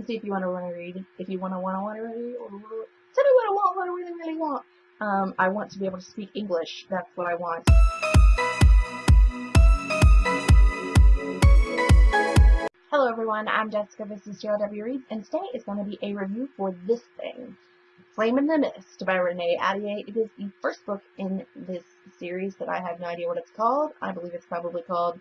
and see if you want to want to read. If you want to want to want to read, tell me what I want, what I really really want. Um, I want to be able to speak English. That's what I want. Hello everyone, I'm Jessica, this is JLW Reads, and today is going to be a review for this thing, Flame in the Mist by Renee Ahdieh. It is the first book in this series that I have no idea what it's called. I believe it's probably called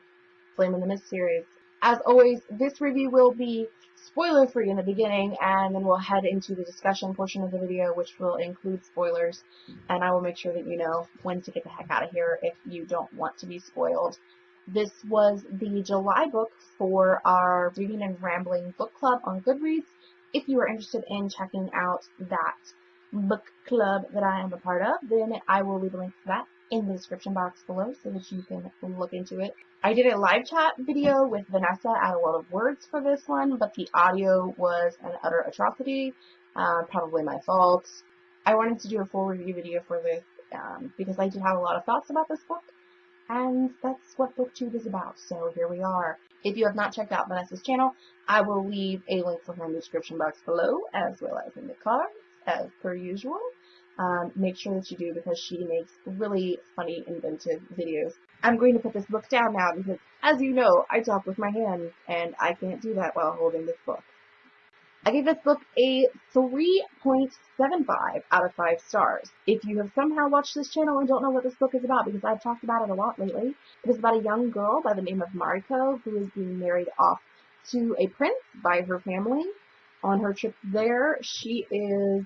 Flame in the Mist series. As always, this review will be spoiler free in the beginning, and then we'll head into the discussion portion of the video, which will include spoilers, and I will make sure that you know when to get the heck out of here if you don't want to be spoiled. This was the July book for our Reading and Rambling book club on Goodreads. If you are interested in checking out that book club that I am a part of, then I will leave a link to that in the description box below so that you can look into it. I did a live chat video with Vanessa at A lot of Words for this one, but the audio was an utter atrocity, uh, probably my fault. I wanted to do a full review video for this um, because I do have a lot of thoughts about this book, and that's what BookTube is about, so here we are. If you have not checked out Vanessa's channel, I will leave a link for her in the description box below, as well as in the cards, as per usual. Um, make sure that you do because she makes really funny, inventive videos. I'm going to put this book down now because, as you know, I talk with my hands, and I can't do that while holding this book. I gave this book a 3.75 out of 5 stars. If you have somehow watched this channel and don't know what this book is about, because I've talked about it a lot lately, it is about a young girl by the name of Mariko who is being married off to a prince by her family. On her trip there, she is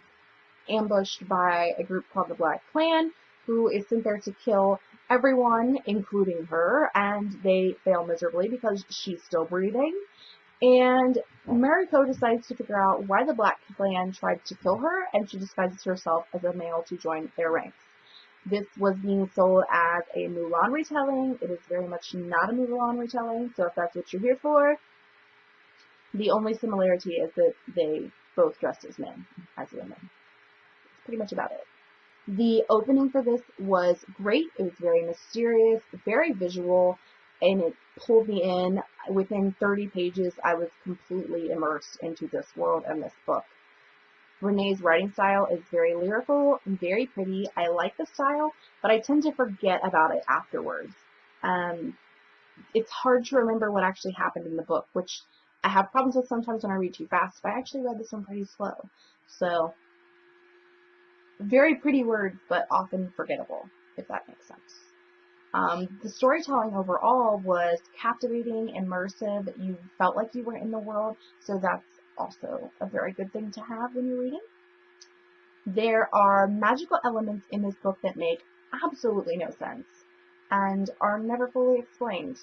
ambushed by a group called the Black Clan, who is sent there to kill everyone, including her, and they fail miserably because she's still breathing. And Mariko decides to figure out why the Black Clan tried to kill her, and she disguises herself as a male to join their ranks. This was being sold as a Mulan retelling. It is very much not a Mulan retelling, so if that's what you're here for, the only similarity is that they both dressed as men, as women. Pretty much about it. The opening for this was great. It was very mysterious, very visual, and it pulled me in. Within 30 pages, I was completely immersed into this world and this book. Renee's writing style is very lyrical and very pretty. I like the style, but I tend to forget about it afterwards. Um, it's hard to remember what actually happened in the book, which I have problems with sometimes when I read too fast, but I actually read this one pretty slow. So, very pretty words, but often forgettable, if that makes sense. Um, the storytelling overall was captivating, immersive. You felt like you were in the world, so that's also a very good thing to have when you're reading. There are magical elements in this book that make absolutely no sense and are never fully explained.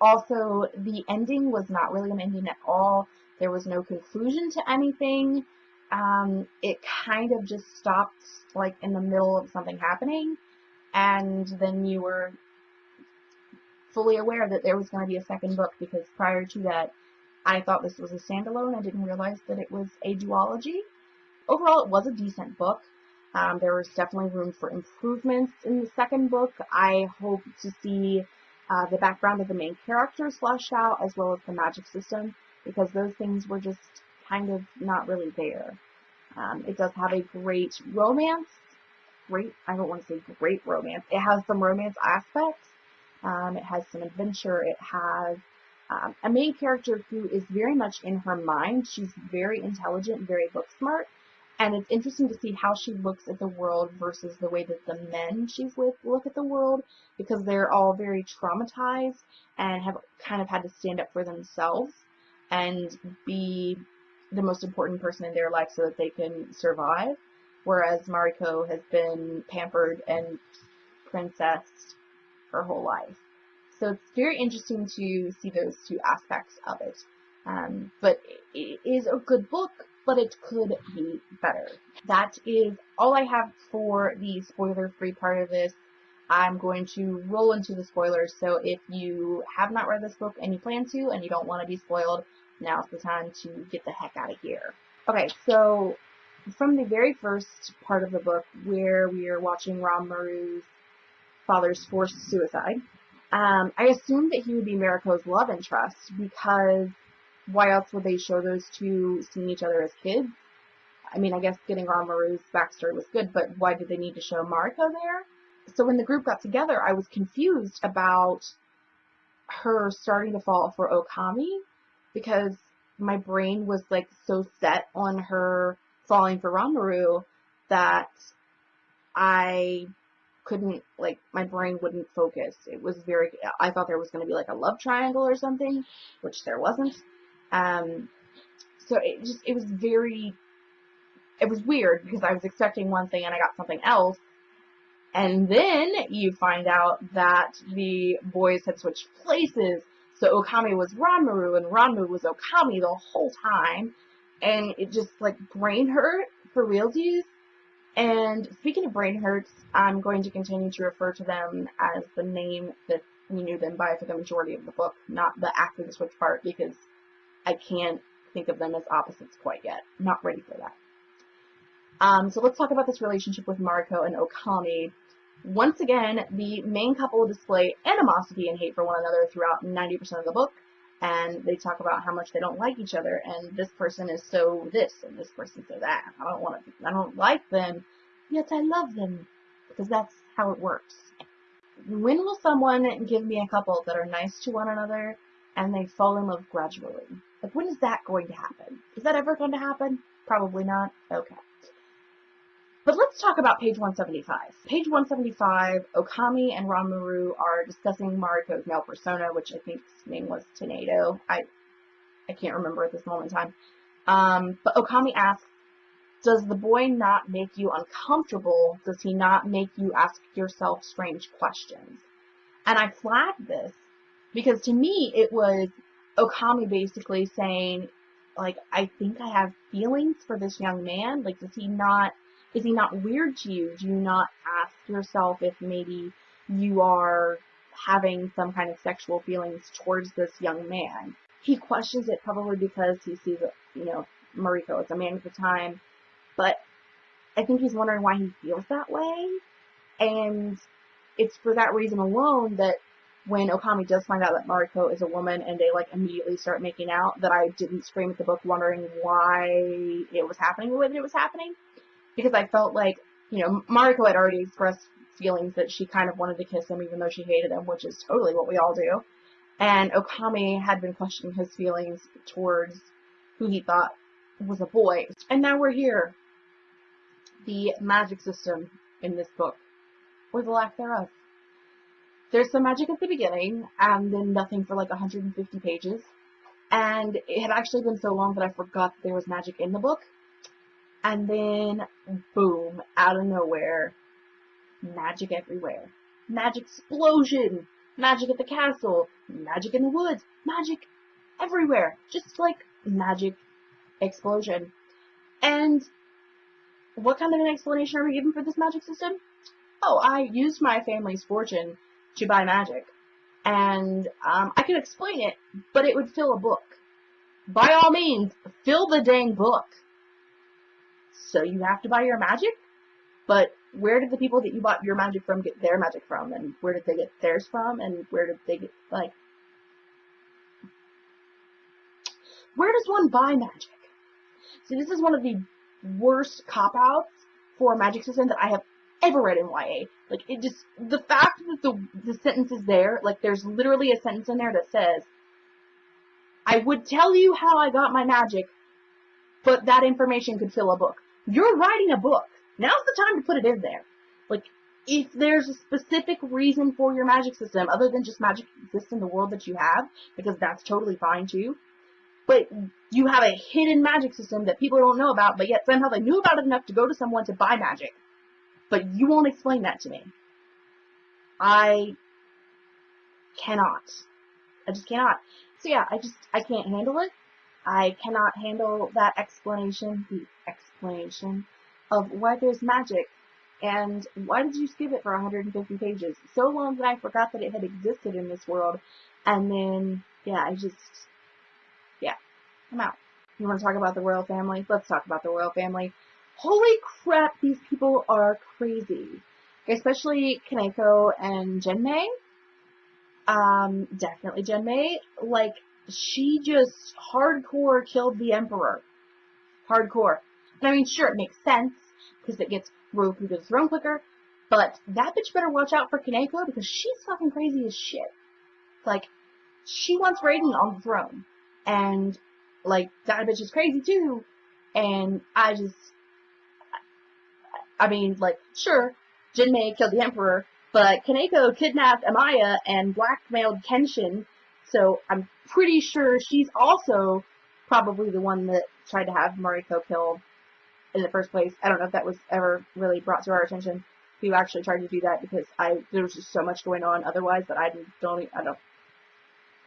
Also, the ending was not really an ending at all. There was no conclusion to anything. Um, it kind of just stopped like in the middle of something happening and then you were fully aware that there was going to be a second book because prior to that, I thought this was a standalone. I didn't realize that it was a duology. Overall, it was a decent book. Um, there was definitely room for improvements in the second book. I hope to see uh, the background of the main characters fleshed out as well as the magic system because those things were just kind of not really there. Um, it does have a great romance great, I don't want to say great romance. It has some romance aspects. Um, it has some adventure. It has um, a main character who is very much in her mind. She's very intelligent, very book smart. And it's interesting to see how she looks at the world versus the way that the men she's with look at the world because they're all very traumatized and have kind of had to stand up for themselves and be the most important person in their life so that they can survive whereas Mariko has been pampered and princessed her whole life. So it's very interesting to see those two aspects of it. Um, but it is a good book, but it could be better. That is all I have for the spoiler-free part of this. I'm going to roll into the spoilers, so if you have not read this book and you plan to, and you don't want to be spoiled, now's the time to get the heck out of here. Okay, so from the very first part of the book where we are watching Ranmaru's father's forced suicide, um, I assumed that he would be Mariko's love interest because why else would they show those two seeing each other as kids? I mean, I guess getting Ranmaru's backstory was good, but why did they need to show Mariko there? So when the group got together, I was confused about her starting to fall for Okami because my brain was like so set on her falling for Ranmaru that I couldn't like my brain wouldn't focus. It was very I thought there was going to be like a love triangle or something, which there wasn't. Um so it just it was very it was weird because I was expecting one thing and I got something else. And then you find out that the boys had switched places. So Okami was Ranmaru and Ranmaru was Okami the whole time. And it just like brain hurt for realsies. And speaking of brain hurts, I'm going to continue to refer to them as the name that we knew them by for the majority of the book, not the after the switch part, because I can't think of them as opposites quite yet. not ready for that. Um, so let's talk about this relationship with Mariko and Okami. Once again, the main couple display animosity and hate for one another throughout 90% of the book, and they talk about how much they don't like each other, and this person is so this, and this person so that. I don't want to, I don't like them, yet I love them, because that's how it works. When will someone give me a couple that are nice to one another, and they fall in love gradually? Like, when is that going to happen? Is that ever going to happen? Probably not. Okay. But let's talk about page 175. Page 175, Okami and Ranmaru are discussing Mariko's male persona, which I think his name was Tenado. I I can't remember at this moment in time. Um, but Okami asks, does the boy not make you uncomfortable? Does he not make you ask yourself strange questions? And I flagged this because to me it was Okami basically saying, like, I think I have feelings for this young man. Like, does he not is he not weird to you? Do you not ask yourself if maybe you are having some kind of sexual feelings towards this young man? He questions it probably because he sees, you know, Mariko as a man at the time, but I think he's wondering why he feels that way, and it's for that reason alone that when Okami does find out that Mariko is a woman and they like immediately start making out, that I didn't scream at the book wondering why it was happening the way that it was happening because I felt like, you know, Mariko had already expressed feelings that she kind of wanted to kiss him even though she hated him, which is totally what we all do. And Okami had been questioning his feelings towards who he thought was a boy. And now we're here. The magic system in this book, or the lack thereof. There's some magic at the beginning, and then nothing for like 150 pages. And it had actually been so long that I forgot that there was magic in the book. And then, boom, out of nowhere, magic everywhere. Magic explosion! Magic at the castle! Magic in the woods! Magic everywhere! Just like magic explosion. And what kind of an explanation are we given for this magic system? Oh, I used my family's fortune to buy magic. And um, I could explain it, but it would fill a book. By all means, fill the dang book so you have to buy your magic. But where did the people that you bought your magic from get their magic from? And where did they get theirs from? And where did they get, like, where does one buy magic? See, this is one of the worst cop-outs for a magic system that I have ever read in YA. Like, it just, the fact that the, the sentence is there, like, there's literally a sentence in there that says, I would tell you how I got my magic, but that information could fill a book. You're writing a book. Now's the time to put it in there. Like, if there's a specific reason for your magic system, other than just magic exists in the world that you have, because that's totally fine too, but you have a hidden magic system that people don't know about, but yet somehow they knew about it enough to go to someone to buy magic. But you won't explain that to me. I cannot. I just cannot. So yeah, I just, I can't handle it. I cannot handle that explanation, the explanation of why there's magic and why did you skip it for 150 pages? So long that I forgot that it had existed in this world. And then, yeah, I just, yeah, I'm out. You want to talk about the royal family? Let's talk about the royal family. Holy crap, these people are crazy. Especially Kanako and Genmei. Um, definitely Genmei. Like, she just hardcore killed the Emperor. Hardcore. I mean, sure, it makes sense, because it gets Roku to the throne quicker, but that bitch better watch out for Kanako, because she's fucking crazy as shit. Like, she wants Raiden on the throne. And, like, that bitch is crazy too. And I just, I mean, like, sure, Genmei killed the Emperor, but Kanako kidnapped Amaya and blackmailed Kenshin, so I'm pretty sure she's also probably the one that tried to have Mariko killed in the first place. I don't know if that was ever really brought to our attention who actually tried to do that because I there was just so much going on otherwise that I don't I don't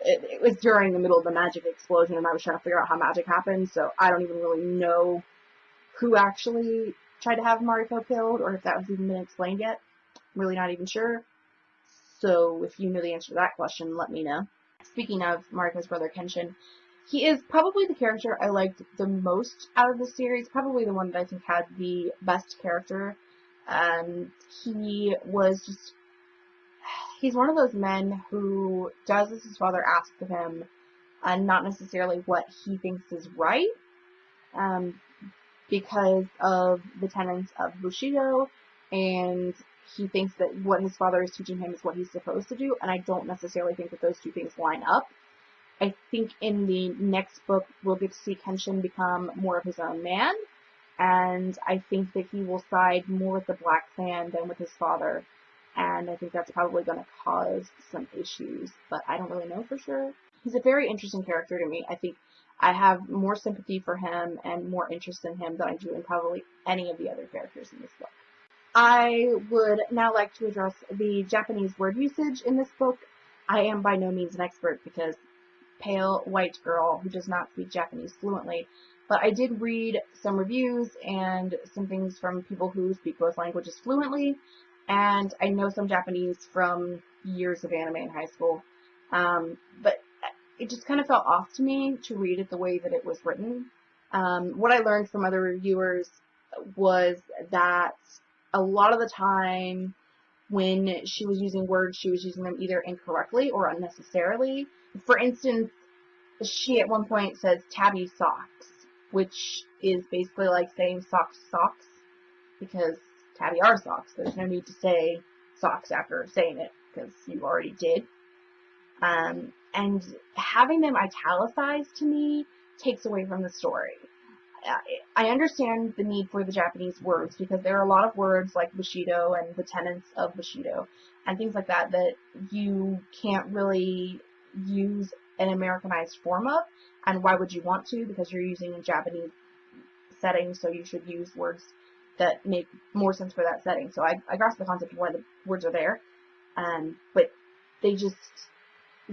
it, it was during the middle of the magic explosion and I was trying to figure out how magic happened so I don't even really know who actually tried to have Mariko killed or if that was even been explained yet. I'm really not even sure. So if you know the answer to that question, let me know. Speaking of Mariko's brother Kenshin, he is probably the character I liked the most out of the series, probably the one that I think had the best character. Um, he was just, he's one of those men who does as his father asks of him, and not necessarily what he thinks is right, um, because of the tenets of Bushido, and he thinks that what his father is teaching him is what he's supposed to do, and I don't necessarily think that those two things line up. I think in the next book we'll get to see Kenshin become more of his own man, and I think that he will side more with the Black Clan than with his father, and I think that's probably going to cause some issues, but I don't really know for sure. He's a very interesting character to me. I think I have more sympathy for him and more interest in him than I do in probably any of the other characters in this book. I would now like to address the Japanese word usage in this book. I am by no means an expert because pale white girl who does not speak Japanese fluently, but I did read some reviews and some things from people who speak both languages fluently, and I know some Japanese from years of anime in high school, um, but it just kind of felt off to me to read it the way that it was written. Um, what I learned from other reviewers was that a lot of the time when she was using words, she was using them either incorrectly or unnecessarily. For instance, she at one point says tabi socks, which is basically like saying socks socks, because tabi are socks. There's no need to say socks after saying it, because you already did. Um, and having them italicized to me takes away from the story. I understand the need for the Japanese words because there are a lot of words like Bushido and the tenets of Bushido and things like that that you can't really use an Americanized form of. And why would you want to? Because you're using a Japanese setting, so you should use words that make more sense for that setting. So I, I grasp the concept of why the words are there. Um, but they just,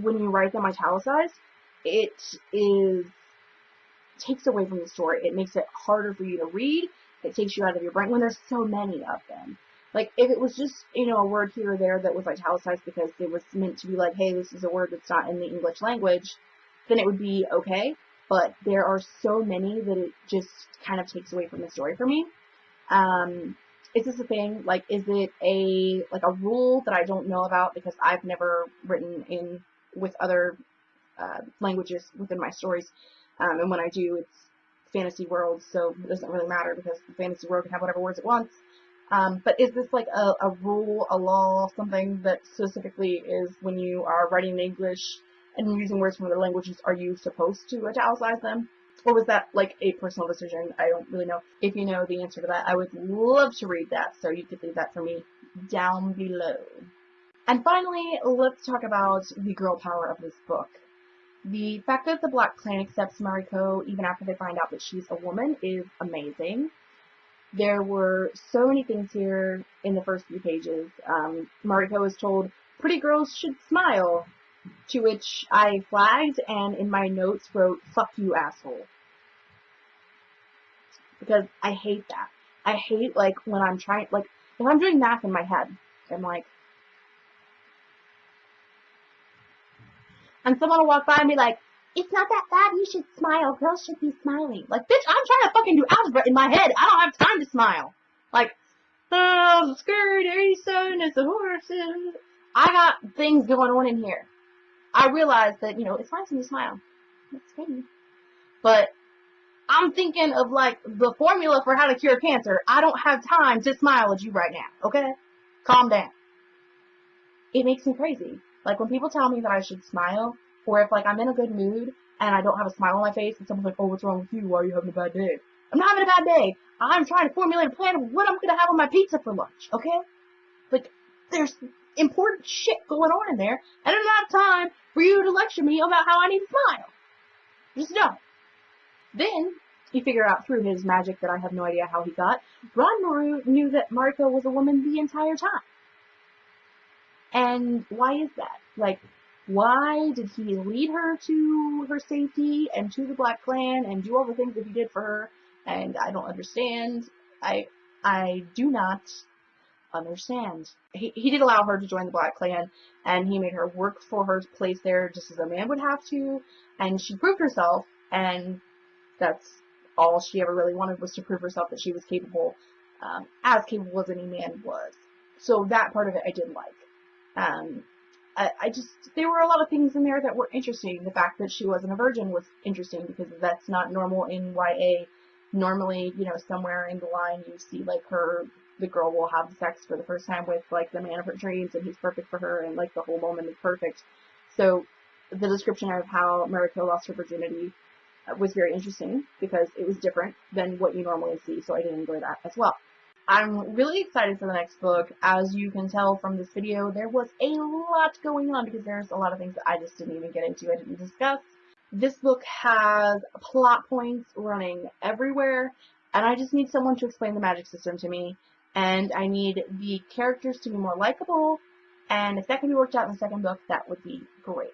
when you write them italicized, it is takes away from the story. It makes it harder for you to read. It takes you out of your brain when there's so many of them. Like if it was just, you know, a word here or there that was italicized because it was meant to be like, hey, this is a word that's not in the English language, then it would be okay. But there are so many that it just kind of takes away from the story for me. Um, is this a thing? Like, is it a like a rule that I don't know about because I've never written in with other uh, languages within my stories? Um, and when I do, it's fantasy world, so it doesn't really matter because the fantasy world can have whatever words it wants. Um, but is this like a, a rule, a law, something that specifically is when you are writing in English and using words from other languages, are you supposed to italicize them? Or was that like a personal decision? I don't really know. If you know the answer to that, I would love to read that, so you could leave that for me down below. And finally, let's talk about the girl power of this book. The fact that the Black Clan accepts Mariko even after they find out that she's a woman is amazing. There were so many things here in the first few pages. Um, Mariko is told, pretty girls should smile, to which I flagged and in my notes wrote, fuck you asshole. Because I hate that. I hate like when I'm trying, like if I'm doing math in my head, I'm like, and someone will walk by and be like, it's not that bad, you should smile, girls should be smiling. Like, bitch, I'm trying to fucking do algebra in my head, I don't have time to smile. Like, oh, skirt, 87 is a horse. I got things going on in here. I realize that, you know, it's nice when you smile. That's funny. But I'm thinking of like the formula for how to cure cancer. I don't have time to smile at you right now, okay? Calm down. It makes me crazy. Like when people tell me that I should smile, or if like I'm in a good mood and I don't have a smile on my face and someone's like, oh, what's wrong with you? Why are you having a bad day? I'm not having a bad day. I'm trying to formulate a plan of what I'm going to have on my pizza for lunch, okay? Like, there's important shit going on in there, and I don't have time for you to lecture me about how I need to smile. Just don't. Then, he figured out through his magic that I have no idea how he got, Ranmaru knew that Mariko was a woman the entire time. And why is that? Like, why did he lead her to her safety and to the Black Clan and do all the things that he did for her? And I don't understand. I I do not understand. He, he did allow her to join the Black Clan, and he made her work for her place there just as a man would have to, and she proved herself, and that's all she ever really wanted was to prove herself that she was capable, um, as capable as any man was. So that part of it I did like. Um, I, I just, there were a lot of things in there that were interesting. The fact that she wasn't a virgin was interesting because that's not normal in YA. Normally, you know, somewhere in the line you see like her, the girl will have sex for the first time with like the man of her dreams and he's perfect for her and like the whole moment is perfect. So the description of how Mariko lost her virginity was very interesting because it was different than what you normally see, so I did enjoy that as well. I'm really excited for the next book. As you can tell from this video, there was a lot going on because there's a lot of things that I just didn't even get into, I didn't discuss. This book has plot points running everywhere, and I just need someone to explain the magic system to me, and I need the characters to be more likable, and if that can be worked out in the second book, that would be great.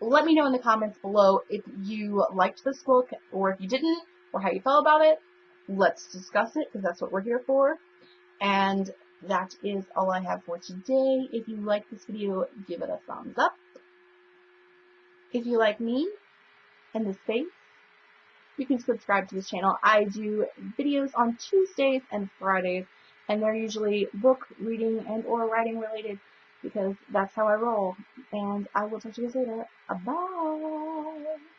Let me know in the comments below if you liked this book, or if you didn't, or how you felt about it let's discuss it because that's what we're here for. And that is all I have for today. If you like this video, give it a thumbs up. If you like me and this space, you can subscribe to this channel. I do videos on Tuesdays and Fridays, and they're usually book reading and or writing related because that's how I roll. And I will talk to you guys later. Bye!